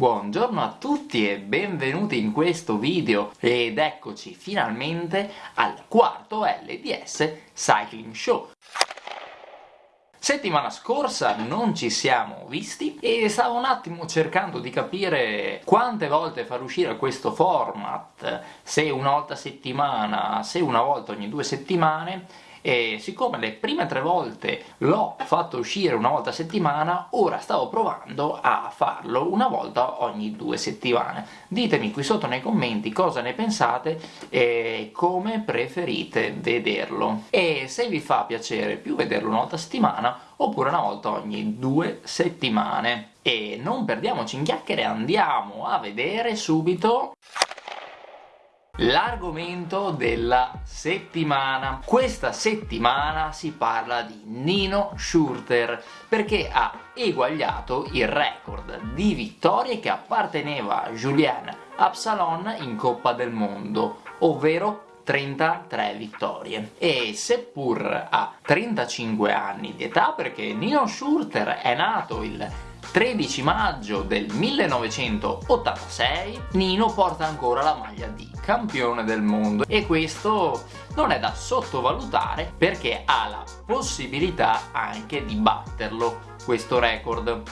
Buongiorno a tutti e benvenuti in questo video ed eccoci finalmente al quarto LDS Cycling Show. Settimana scorsa non ci siamo visti e stavo un attimo cercando di capire quante volte far uscire questo format, se una volta a settimana, se una volta ogni due settimane e siccome le prime tre volte l'ho fatto uscire una volta a settimana, ora stavo provando a farlo una volta ogni due settimane. Ditemi qui sotto nei commenti cosa ne pensate e come preferite vederlo. E se vi fa piacere più vederlo una volta a settimana oppure una volta ogni due settimane. E non perdiamoci in chiacchiere, andiamo a vedere subito l'argomento della settimana. Questa settimana si parla di Nino Schurter perché ha eguagliato il record di vittorie che apparteneva a Julien Absalon in Coppa del Mondo, ovvero 33 vittorie e seppur ha 35 anni di età perché Nino Schurter è nato il 13 maggio del 1986 Nino porta ancora la maglia di campione del mondo. E questo non è da sottovalutare perché ha la possibilità anche di batterlo questo record.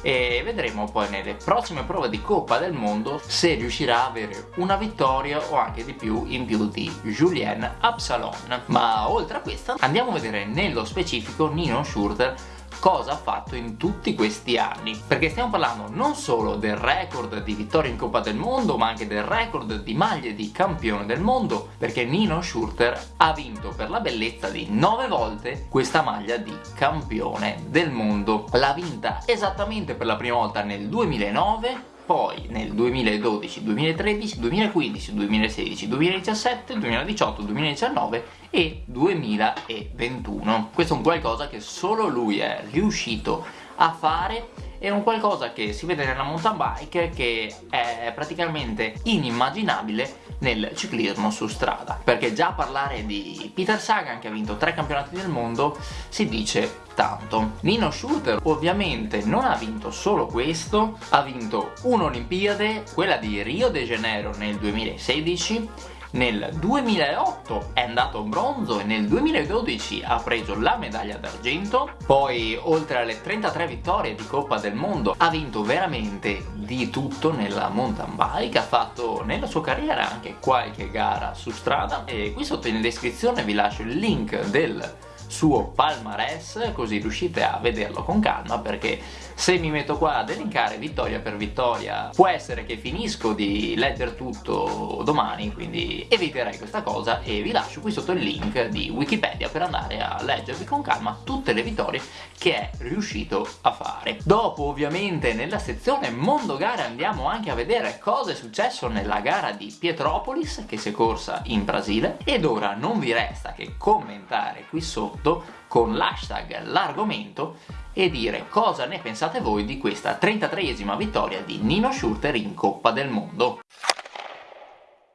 E vedremo poi nelle prossime prove di Coppa del Mondo se riuscirà a avere una vittoria o anche di più in più di Julien Absalon. Ma oltre a questo andiamo a vedere nello specifico Nino Schurter cosa ha fatto in tutti questi anni. Perché stiamo parlando non solo del record di vittorie in Coppa del Mondo ma anche del record di maglie di campione del mondo perché Nino Schurter ha vinto per la bellezza di 9 volte questa maglia di campione del mondo. L'ha vinta esattamente per la prima volta nel 2009 poi nel 2012, 2013, 2015, 2016, 2017, 2018, 2019 e 2021. Questo è un qualcosa che solo lui è riuscito a fare è un qualcosa che si vede nella mountain bike che è praticamente inimmaginabile nel ciclismo su strada. Perché già parlare di Peter Sagan che ha vinto tre campionati del mondo si dice tanto. Nino Schurter ovviamente non ha vinto solo questo ha vinto un'Olimpiade quella di Rio de Janeiro nel 2016 nel 2008 è andato bronzo e nel 2012 ha preso la medaglia d'argento. Poi oltre alle 33 vittorie di Coppa del Mondo ha vinto veramente di tutto nella mountain bike ha fatto nella sua carriera anche qualche gara su strada. E qui sotto in descrizione vi lascio il link del suo palmarès così riuscite a vederlo con calma perché se mi metto qua ad elencare vittoria per vittoria può essere che finisco di leggere tutto domani quindi eviterei questa cosa e vi lascio qui sotto il link di Wikipedia per andare a leggervi con calma tutte le vittorie che è riuscito a fare. Dopo ovviamente nella sezione mondo gare andiamo anche a vedere cosa è successo nella gara di Pietropolis che si è corsa in Brasile. Ed ora non vi resta che commentare qui sotto con l'hashtag l'argomento e dire cosa ne pensate voi di questa 33esima vittoria di Nino Schurter in Coppa del Mondo.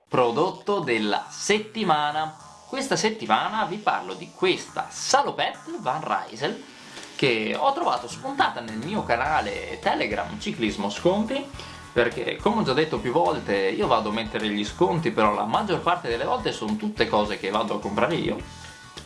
Prodotto della settimana. Questa settimana vi parlo di questa Salopette Van Rysel che ho trovato spuntata nel mio canale Telegram Ciclismo Sconti perché come ho già detto più volte io vado a mettere gli sconti però la maggior parte delle volte sono tutte cose che vado a comprare io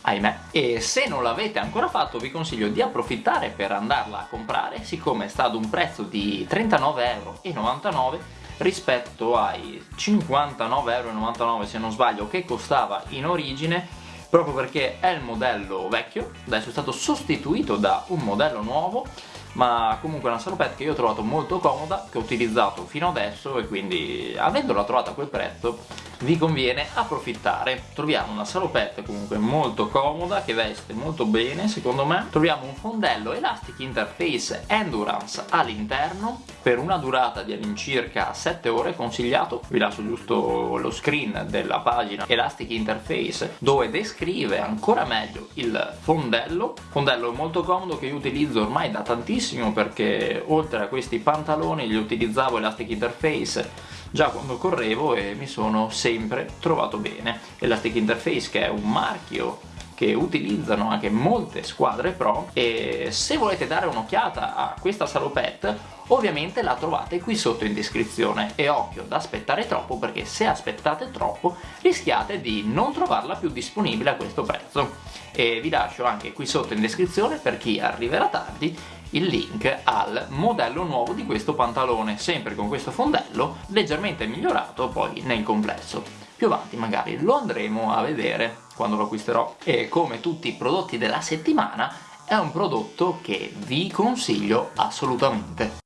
ahimè. E se non l'avete ancora fatto vi consiglio di approfittare per andarla a comprare siccome è stato un prezzo di 39,99€ rispetto ai 59,99€ se non sbaglio che costava in origine proprio perché è il modello vecchio. Adesso è stato sostituito da un modello nuovo ma comunque è una salopette che io ho trovato molto comoda che ho utilizzato fino adesso e quindi avendola trovata a quel prezzo vi conviene approfittare. Troviamo una salopette comunque molto comoda che veste molto bene secondo me. Troviamo un fondello Elastic Interface Endurance all'interno per una durata di all'incirca 7 ore consigliato vi lascio giusto lo screen della pagina Elastic Interface dove descrive ancora meglio il fondello. Fondello molto comodo che io utilizzo ormai da tantissimo perché oltre a questi pantaloni li utilizzavo Elastic Interface già quando correvo e mi sono sempre trovato bene. Elastic Interface che è un marchio che utilizzano anche molte squadre pro e se volete dare un'occhiata a questa salopette ovviamente la trovate qui sotto in descrizione e occhio ad aspettare troppo perché se aspettate troppo rischiate di non trovarla più disponibile a questo prezzo e vi lascio anche qui sotto in descrizione per chi arriverà tardi il link al modello nuovo di questo pantalone sempre con questo fondello leggermente migliorato poi nel complesso. Più avanti magari lo andremo a vedere quando lo acquisterò. E come tutti i prodotti della settimana è un prodotto che vi consiglio assolutamente.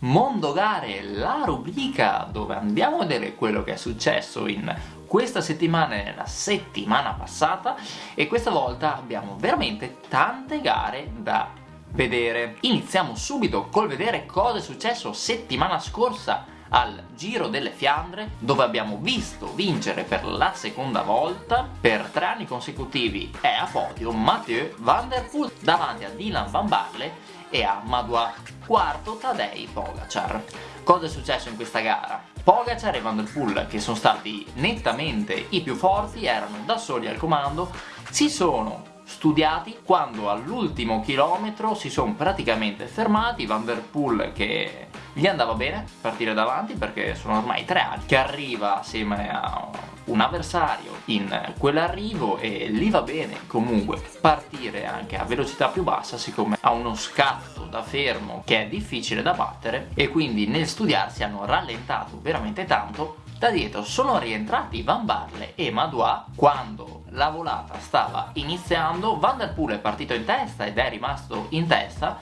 Mondo Gare, la rubrica dove andiamo a vedere quello che è successo in questa settimana e nella settimana passata e questa volta abbiamo veramente tante gare da vedere. Iniziamo subito col vedere cosa è successo settimana scorsa al Giro delle Fiandre dove abbiamo visto vincere per la seconda volta per tre anni consecutivi è a podio Mathieu Van Der Poel davanti a Dylan Van Barle e a Madua quarto Tadej Pogacar cosa è successo in questa gara? Pogacar e Van Der Poel che sono stati nettamente i più forti erano da soli al comando si sono studiati quando all'ultimo chilometro si sono praticamente fermati. Van Der Poel che gli andava bene partire davanti perché sono ormai tre anni che arriva assieme a un avversario in quell'arrivo e gli va bene comunque partire anche a velocità più bassa siccome ha uno scatto da fermo che è difficile da battere e quindi nel studiarsi hanno rallentato veramente tanto. Da dietro sono rientrati Van Barle e Madua quando la volata stava iniziando, Van Der Poel è partito in testa ed è rimasto in testa,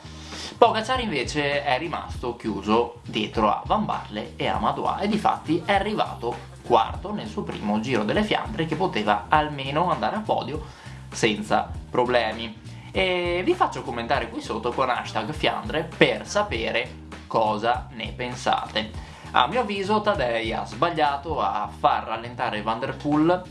Pogacar invece è rimasto chiuso dietro a Van Barle e a Madua e difatti è arrivato quarto nel suo primo Giro delle Fiandre che poteva almeno andare a podio senza problemi. E vi faccio commentare qui sotto con hashtag Fiandre per sapere cosa ne pensate. A mio avviso Tadei ha sbagliato a far rallentare Van Der Poel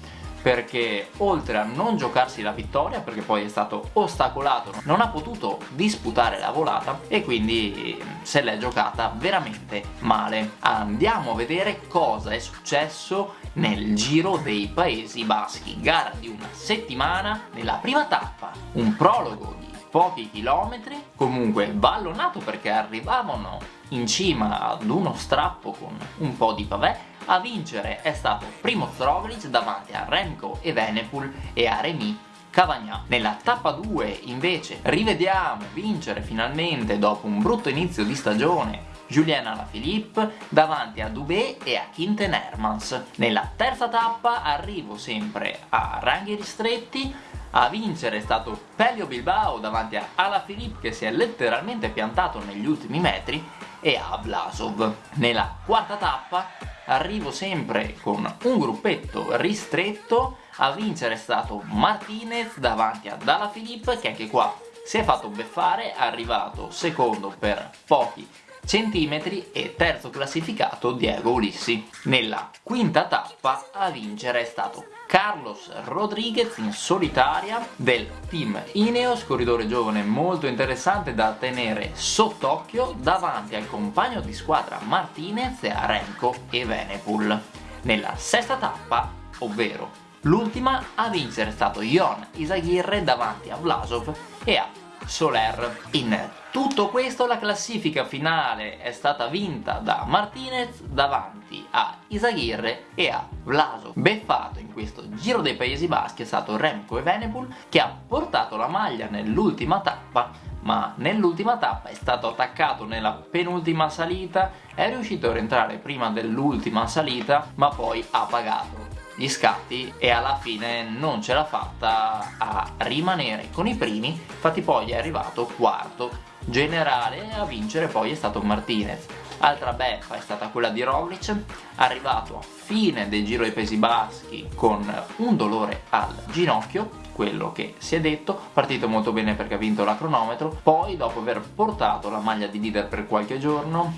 perché oltre a non giocarsi la vittoria perché poi è stato ostacolato non ha potuto disputare la volata e quindi se l'è giocata veramente male. Andiamo a vedere cosa è successo nel Giro dei Paesi Baschi. Gara di una settimana nella prima tappa un prologo di pochi chilometri comunque ballonato perché arrivavano in cima ad uno strappo con un po' di pavè a vincere è stato Primo Roglic davanti a Remco e Venepul e a Remy Cavagnà. Nella tappa 2 invece rivediamo vincere finalmente dopo un brutto inizio di stagione Julien Alaphilippe davanti a Dubé e a Quinten Hermans. Nella terza tappa arrivo sempre a ranghi ristretti a vincere è stato Pelio Bilbao davanti a Alaphilippe che si è letteralmente piantato negli ultimi metri e a Blasov. Nella quarta tappa arrivo sempre con un gruppetto ristretto, a vincere è stato Martinez davanti a Dalla Filippo che anche qua si è fatto beffare, è arrivato secondo per pochi centimetri e terzo classificato Diego Ulissi. Nella quinta tappa a vincere è stato Carlos Rodriguez in solitaria del team Ineos, corridore giovane molto interessante da tenere sott'occhio davanti al compagno di squadra Martinez, a Remco e Venepul. Nella sesta tappa, ovvero l'ultima, a vincere è stato Jon Isaghirre davanti a Vlasov e a Soler. In tutto questo la classifica finale è stata vinta da Martinez davanti a Isaghirre e a Vlaso. Beffato in questo Giro dei Paesi Baschi è stato Remco e Venepul che ha portato la maglia nell'ultima tappa ma nell'ultima tappa è stato attaccato nella penultima salita, è riuscito a rientrare prima dell'ultima salita ma poi ha pagato gli scatti e alla fine non ce l'ha fatta a rimanere con i primi. Infatti poi è arrivato quarto generale a vincere poi è stato Martinez. Altra beffa è stata quella di Roglic arrivato a fine del Giro dei Paesi Baschi con un dolore al ginocchio quello che si è detto, partito molto bene perché ha vinto la cronometro, poi dopo aver portato la maglia di leader per qualche giorno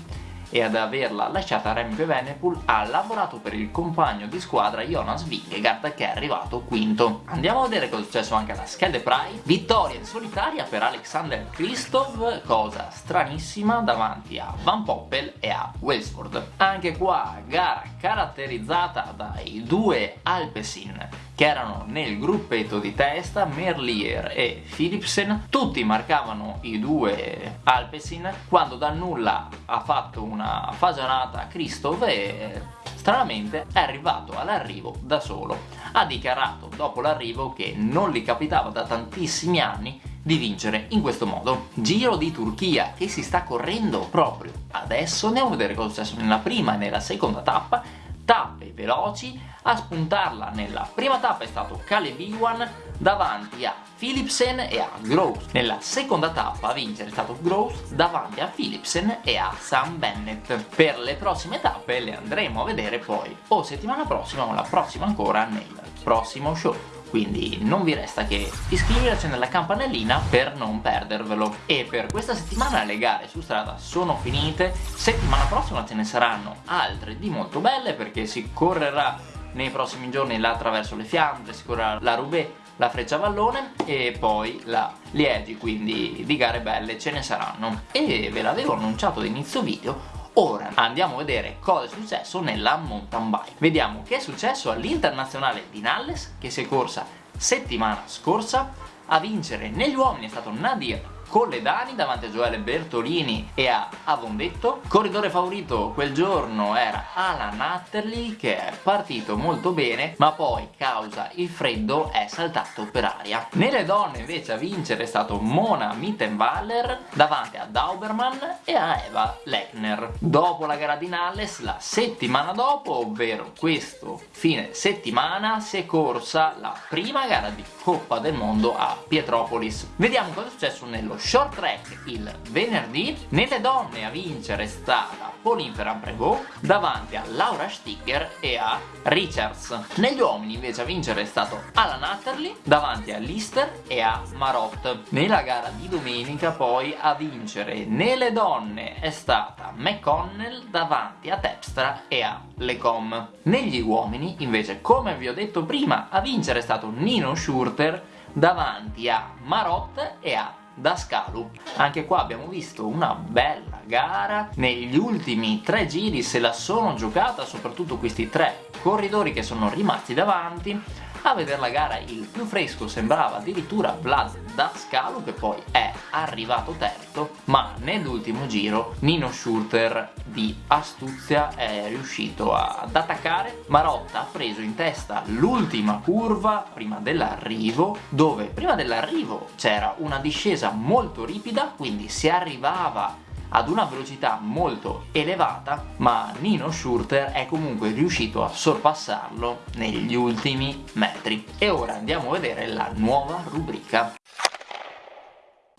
e ad averla lasciata Remco Evenepoel ha lavorato per il compagno di squadra Jonas Vingegaard che è arrivato quinto. Andiamo a vedere cosa è successo anche alla Schelde Pride. Vittoria in solitaria per Alexander Christoph, cosa stranissima davanti a Van Poppel e a Welsford. Anche qua gara caratterizzata dai due Alpecin che erano nel gruppetto di testa, Merlier e Philipsen, tutti marcavano i due Alpecin, quando dal nulla ha fatto una fagianata Christoph e stranamente è arrivato all'arrivo da solo. Ha dichiarato dopo l'arrivo che non gli capitava da tantissimi anni di vincere in questo modo. Giro di Turchia che si sta correndo proprio adesso, andiamo a vedere cosa è successo nella prima e nella seconda tappa, tappe veloci, a spuntarla nella prima tappa è stato Caleb Iwan davanti a Philipsen e a Groves. Nella seconda tappa a vincere è stato Groves davanti a Philipsen e a Sam Bennett. Per le prossime tappe le andremo a vedere poi o settimana prossima o la prossima ancora nel prossimo show quindi non vi resta che iscriversi nella campanellina per non perdervelo. E per questa settimana le gare su strada sono finite, settimana prossima ce ne saranno altre di molto belle perché si correrà nei prossimi giorni là attraverso le Fiandre, si correrà la Roubaix, la Freccia Vallone e poi la Liegi, quindi di gare belle ce ne saranno. E ve l'avevo annunciato all'inizio video, Ora andiamo a vedere cosa è successo nella mountain bike. Vediamo che è successo all'internazionale di Nalles che si è corsa settimana scorsa. A vincere negli uomini è stato Nadir Colledani davanti a Gioele Bertolini e a Avondetto. Corridore favorito quel giorno era Alan Atterley che è partito molto bene ma poi causa il freddo è saltato per aria. Nelle donne invece a vincere è stato Mona Mittenballer davanti a Dauberman e a Eva Lechner. Dopo la gara di Nalles la settimana dopo ovvero questo fine settimana si è corsa la prima gara di Coppa del Mondo a Pietropolis. Vediamo cosa è successo nello short track il venerdì. Nelle donne a vincere è stata Pauline Ferrand-Prévot davanti a Laura Sticker e a Richards. Negli uomini invece a vincere è stato Alan Atterley davanti a Lister e a Marot. Nella gara di domenica poi a vincere nelle donne è stata McConnell davanti a Tepstra e a Lecom. Negli uomini invece come vi ho detto prima a vincere è stato Nino Schurter davanti a Marot e a Dascalu. Anche qua abbiamo visto una bella gara, negli ultimi tre giri se la sono giocata soprattutto questi tre corridori che sono rimasti davanti a vedere la gara il più fresco sembrava addirittura Vlad Dascalu che poi è arrivato terzo ma nell'ultimo giro Nino Schurter di astuzia è riuscito ad attaccare. Marotta ha preso in testa l'ultima curva prima dell'arrivo dove prima dell'arrivo c'era una discesa molto ripida quindi si arrivava ad una velocità molto elevata ma Nino Schurter è comunque riuscito a sorpassarlo negli ultimi metri. E ora andiamo a vedere la nuova rubrica.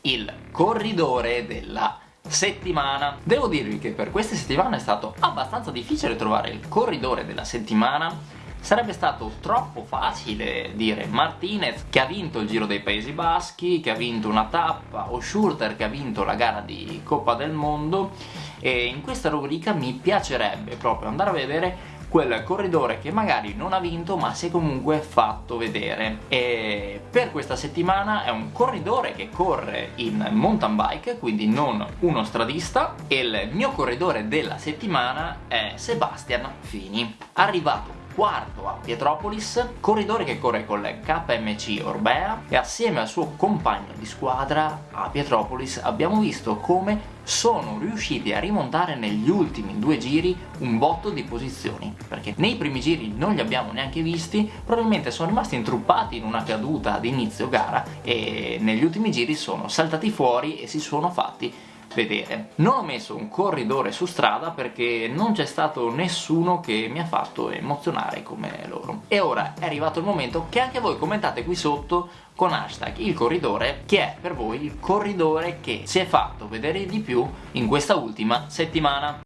Il corridore della settimana. Devo dirvi che per queste settimane è stato abbastanza difficile trovare il corridore della settimana Sarebbe stato troppo facile dire Martinez che ha vinto il Giro dei Paesi Baschi, che ha vinto una tappa, o Schurter che ha vinto la gara di Coppa del Mondo e in questa rubrica mi piacerebbe proprio andare a vedere quel corridore che magari non ha vinto ma si è comunque fatto vedere. E per questa settimana è un corridore che corre in mountain bike quindi non uno stradista e il mio corridore della settimana è Sebastian Fini. Arrivato quarto a Pietropolis, corridore che corre con le KMC Orbea e assieme al suo compagno di squadra a Pietropolis abbiamo visto come sono riusciti a rimontare negli ultimi due giri un botto di posizioni perché nei primi giri non li abbiamo neanche visti probabilmente sono rimasti intruppati in una caduta ad inizio gara e negli ultimi giri sono saltati fuori e si sono fatti vedere. Non ho messo un corridore su strada perché non c'è stato nessuno che mi ha fatto emozionare come loro. E ora è arrivato il momento che anche voi commentate qui sotto con hashtag il corridore che è per voi il corridore che si è fatto vedere di più in questa ultima settimana.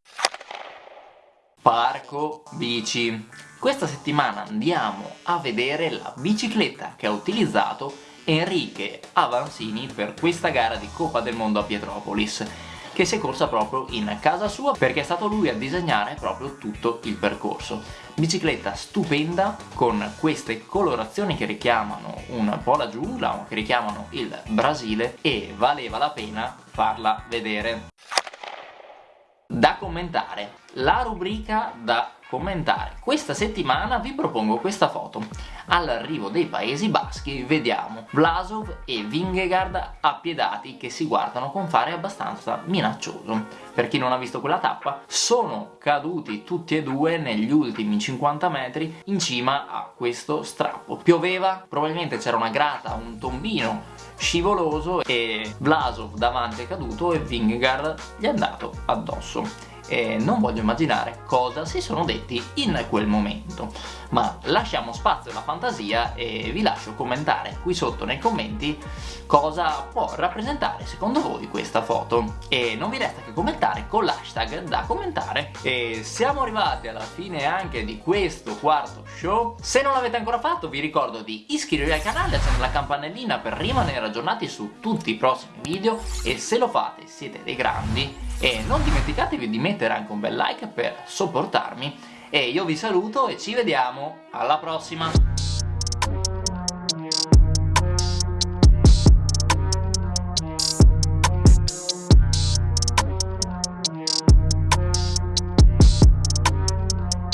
Parco bici. Questa settimana andiamo a vedere la bicicletta che ha utilizzato Enrique Avanzini per questa gara di Coppa del Mondo a Pietropolis che si è corsa proprio in casa sua perché è stato lui a disegnare proprio tutto il percorso. Bicicletta stupenda con queste colorazioni che richiamano un po' la giungla, che richiamano il Brasile e valeva la pena farla vedere. da commentare la rubrica da commentare. Questa settimana vi propongo questa foto. All'arrivo dei Paesi Baschi vediamo. Vlasov e Vingegaard appiedati che si guardano con fare abbastanza minaccioso. Per chi non ha visto quella tappa sono caduti tutti e due negli ultimi 50 metri in cima a questo strappo. Pioveva probabilmente c'era una grata un tombino scivoloso e Vlasov davanti è caduto e Vingegaard gli è andato addosso e non voglio immaginare cosa si sono detti in quel momento. Ma lasciamo spazio alla fantasia e vi lascio commentare qui sotto nei commenti cosa può rappresentare secondo voi questa foto. E non vi resta che commentare con l'hashtag da commentare. E siamo arrivati alla fine anche di questo quarto show. Se non l'avete ancora fatto vi ricordo di iscrivervi al canale accendere la campanellina per rimanere aggiornati su tutti i prossimi video. E se lo fate siete dei grandi e non dimenticatevi di mettere anche un bel like per sopportarmi e io vi saluto e ci vediamo. Alla prossima